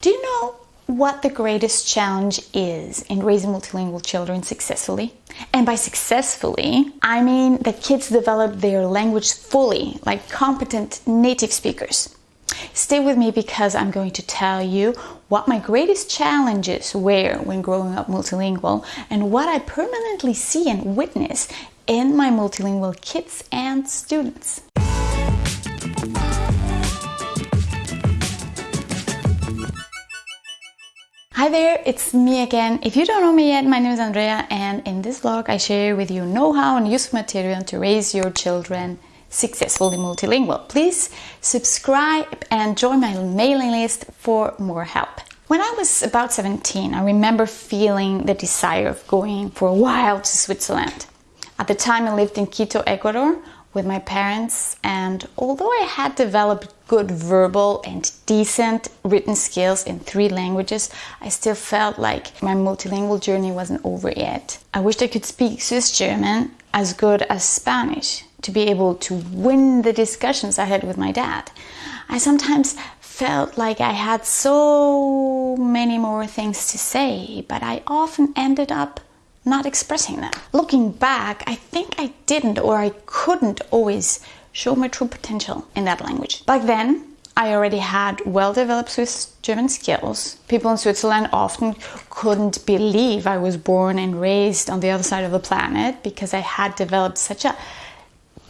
Do you know what the greatest challenge is in raising multilingual children successfully? And by successfully, I mean that kids develop their language fully, like competent native speakers. Stay with me because I'm going to tell you what my greatest challenges were when growing up multilingual and what I permanently see and witness in my multilingual kids and students. Hi there, it's me again. If you don't know me yet, my name is Andrea and in this vlog I share with you know-how and useful material to raise your children successfully multilingual. Please subscribe and join my mailing list for more help. When I was about 17, I remember feeling the desire of going for a while to Switzerland. At the time I lived in Quito, Ecuador, with my parents and although I had developed good verbal and decent written skills in three languages, I still felt like my multilingual journey wasn't over yet. I wished I could speak Swiss German as good as Spanish to be able to win the discussions I had with my dad. I sometimes felt like I had so many more things to say, but I often ended up not expressing them. Looking back, I think I didn't or I couldn't always show my true potential in that language. Back then, I already had well developed Swiss German skills. People in Switzerland often couldn't believe I was born and raised on the other side of the planet because I had developed such a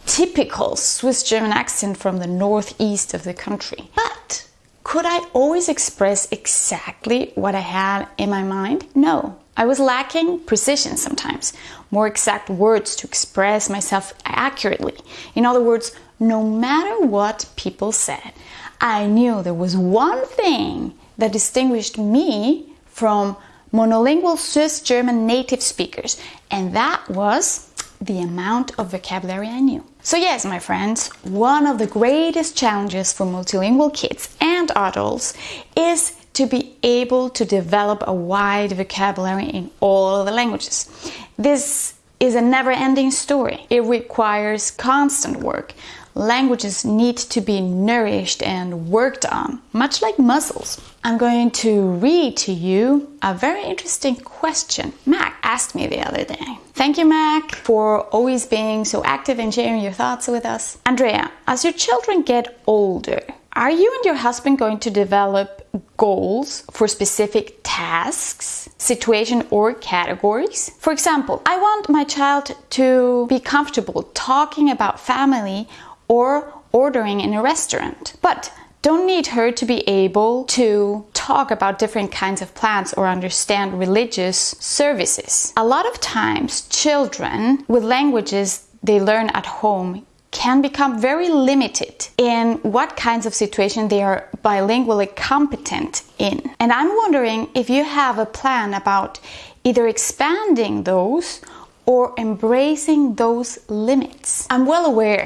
typical Swiss German accent from the northeast of the country. But could I always express exactly what I had in my mind? No. I was lacking precision sometimes, more exact words to express myself accurately. In other words, no matter what people said, I knew there was one thing that distinguished me from monolingual Swiss German native speakers, and that was the amount of vocabulary I knew. So yes, my friends, one of the greatest challenges for multilingual kids and adults is to be able to develop a wide vocabulary in all the languages. This is a never-ending story. It requires constant work. Languages need to be nourished and worked on, much like muscles. I'm going to read to you a very interesting question Mac asked me the other day. Thank you, Mac, for always being so active and sharing your thoughts with us. Andrea, as your children get older, are you and your husband going to develop goals for specific tasks, situation or categories? For example, I want my child to be comfortable talking about family or ordering in a restaurant, but don't need her to be able to talk about different kinds of plants or understand religious services. A lot of times children with languages they learn at home can become very limited in what kinds of situation they are bilingually competent in. And I'm wondering if you have a plan about either expanding those or embracing those limits. I'm well aware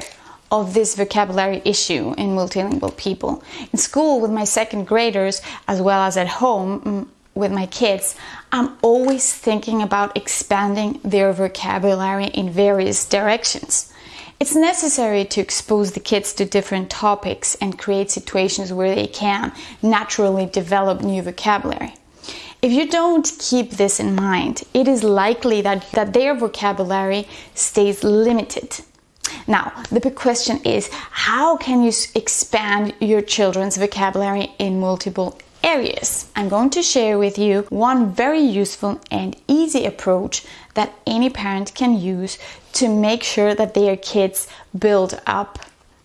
of this vocabulary issue in multilingual people. In school with my second graders as well as at home mm, with my kids, I'm always thinking about expanding their vocabulary in various directions. It's necessary to expose the kids to different topics and create situations where they can naturally develop new vocabulary. If you don't keep this in mind, it is likely that, that their vocabulary stays limited. Now, the big question is how can you expand your children's vocabulary in multiple areas. I'm going to share with you one very useful and easy approach that any parent can use to make sure that their kids build up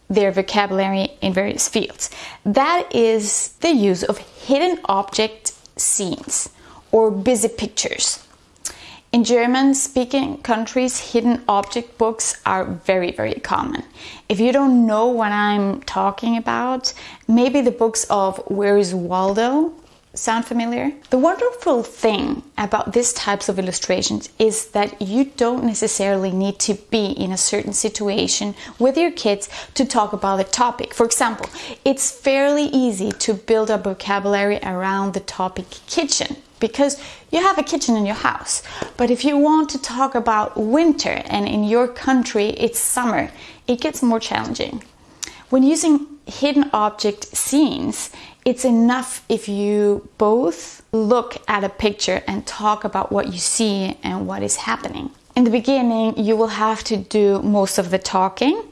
their vocabulary in various fields. That is the use of hidden object scenes or busy pictures. In German speaking countries, hidden object books are very, very common. If you don't know what I'm talking about, maybe the books of Where is Waldo sound familiar? The wonderful thing about these types of illustrations is that you don't necessarily need to be in a certain situation with your kids to talk about the topic. For example, it's fairly easy to build a vocabulary around the topic kitchen because you have a kitchen in your house. But if you want to talk about winter and in your country it's summer, it gets more challenging. When using hidden object scenes, It's enough if you both look at a picture and talk about what you see and what is happening. In the beginning, you will have to do most of the talking.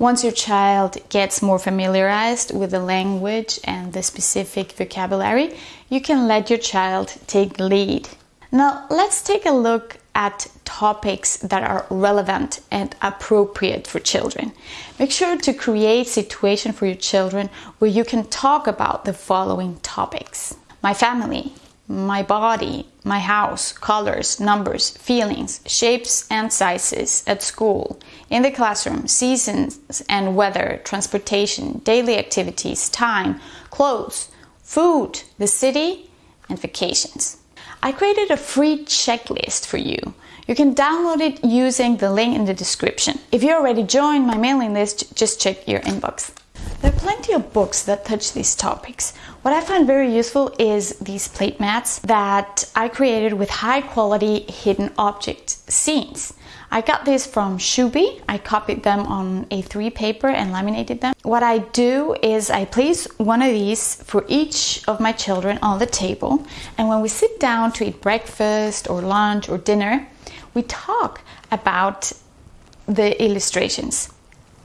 Once your child gets more familiarized with the language and the specific vocabulary, you can let your child take the lead. Now, let's take a look at topics that are relevant and appropriate for children. Make sure to create situation for your children where you can talk about the following topics. My family, my body, my house, colors, numbers, feelings, shapes and sizes at school, in the classroom, seasons and weather, transportation, daily activities, time, clothes, food, the city, and vacations. I created a free checklist for you. You can download it using the link in the description. If you already joined my mailing list, just check your inbox. There are plenty of books that touch these topics. What I find very useful is these plate mats that I created with high quality hidden object scenes. I got these from Schubi. I copied them on A3 paper and laminated them. What I do is I place one of these for each of my children on the table and when we sit down to eat breakfast or lunch or dinner, we talk about the illustrations.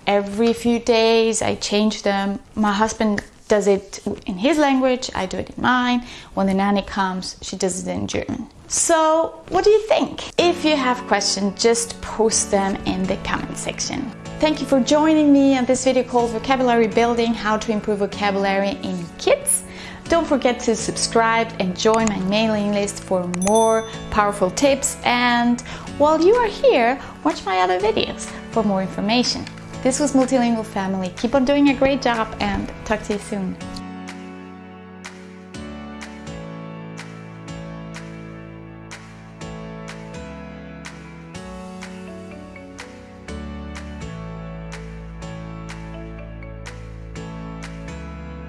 Every few days I change them. My husband does it in his language, I do it in mine. When the nanny comes, she does it in German. So, what do you think? If you have questions, just post them in the comment section. Thank you for joining me on this video called Vocabulary Building, How to Improve Vocabulary in Kids. Don't forget to subscribe and join my mailing list for more powerful tips. And while you are here, watch my other videos for more information. This was Multilingual Family. Keep on doing a great job and talk to you soon.